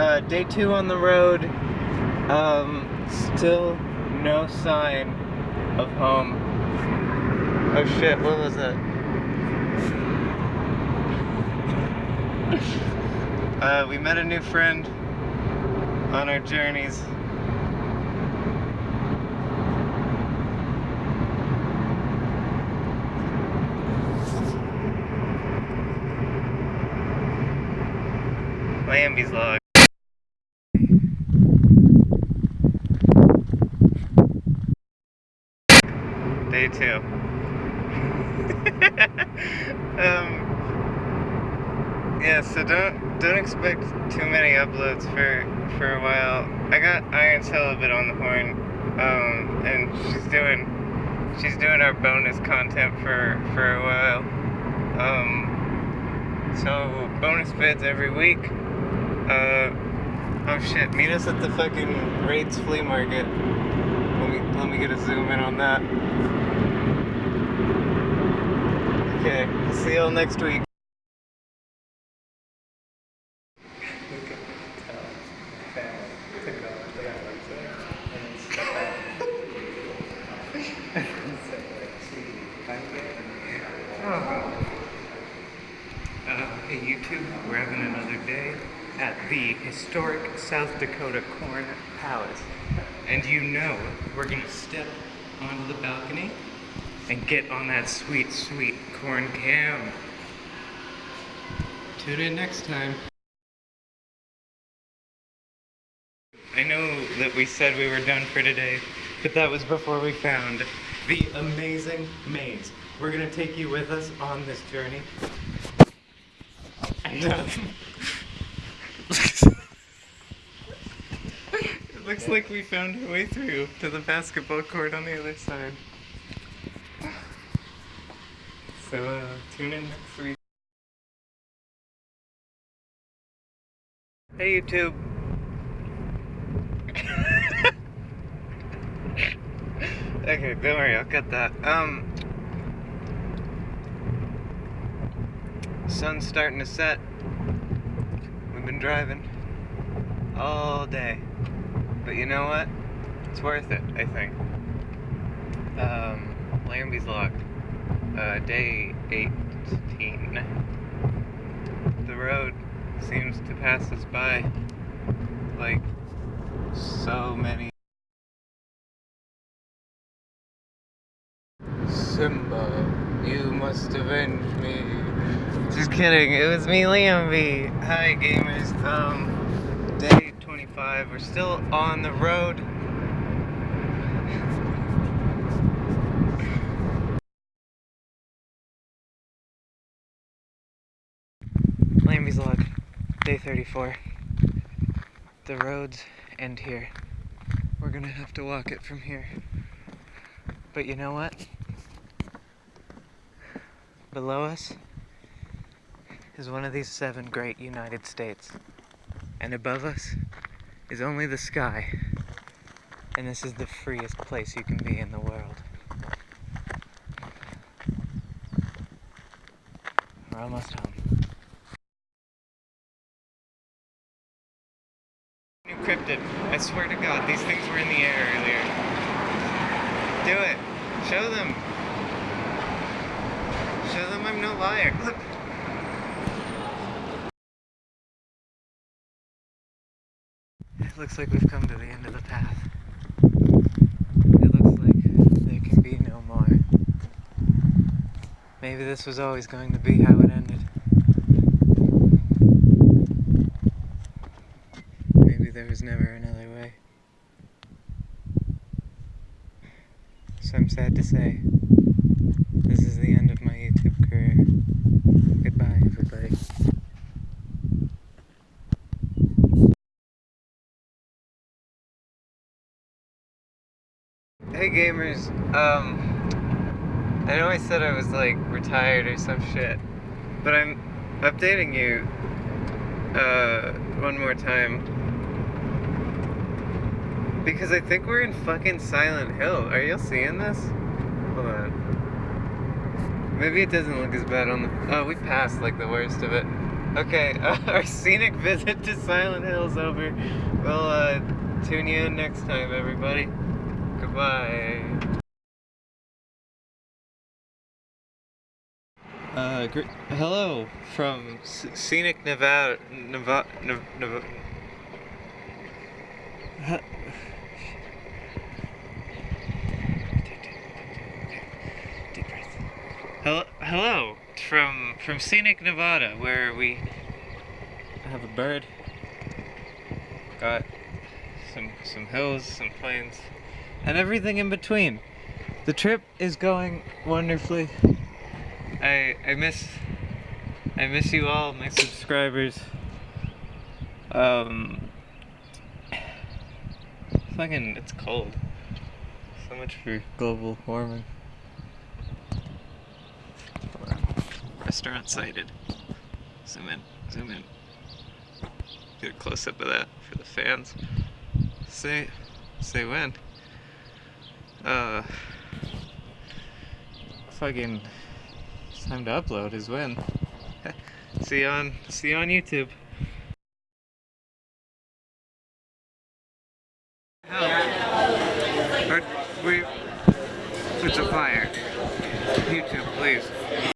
Uh, day two on the road. Um, still no sign of home. Oh shit, what was that? uh, we met a new friend on our journeys. Lambie's log. Day two. um, yeah, so don't don't expect too many uploads for for a while. I got Iron Tail a bit on the horn, um, and she's doing she's doing our bonus content for for a while. Um, so bonus vids every week. Uh, oh shit, meet us at the fucking Raids flea market. Let me let me get a zoom in on that. Okay, see y'all next week. Hey YouTube, we're having another day at the historic South Dakota Corn Palace. And you know we're gonna step onto the balcony and get on that sweet, sweet corn cam. Tune in next time. I know that we said we were done for today, but that was before we found the amazing maze. We're gonna take you with us on this journey. And, it looks like we found our way through to the basketball court on the other side. So, uh, tune in next week. Hey, YouTube. okay, don't worry, I'll cut that. Um, sun's starting to set. We've been driving all day. But you know what? It's worth it, I think. Um, Lambie's Log, uh, day 18. The road seems to pass us by like so many. Simba, you must avenge me. Just kidding, it was me, Lambie. Hi, gamers. Um, day 25. We're still on the road. Lambie's log, day 34. The roads end here. We're gonna have to walk it from here. But you know what? Below us is one of these seven great United States. And above us is only the sky. And this is the freest place you can be in the world. We're almost home. Swear to God, these things were in the air earlier. Do it. Show them. Show them I'm no liar. Look. It looks like we've come to the end of the path. It looks like there can be no more. Maybe this was always going to be how it ended. Maybe there was never another way. So I'm sad to say, this is the end of my YouTube career. Goodbye, everybody. Hey gamers, um, I know I said I was like retired or some shit, but I'm updating you, uh, one more time. Because I think we're in fucking Silent Hill. Are y'all seeing this? Hold on. Maybe it doesn't look as bad on the, oh, we passed like the worst of it. Okay, uh, our scenic visit to Silent Hill's is over. We'll uh, tune you in next time, everybody. Goodbye. Uh, hello from S- scenic Nevada. Nevada. Nevada. Hello, hello from from scenic Nevada, where we have a bird. Got some some hills, some plains, and everything in between. The trip is going wonderfully. I I miss I miss you all, my subscribers. Um, fucking, it's cold. So much for global warming. Hold on. Restaurant sighted. Zoom in, zoom in. Get a close up of that for the fans. Say, say when. Uh, fucking, time to upload is when. see you on, see you on YouTube. We, it's a fire. YouTube, please.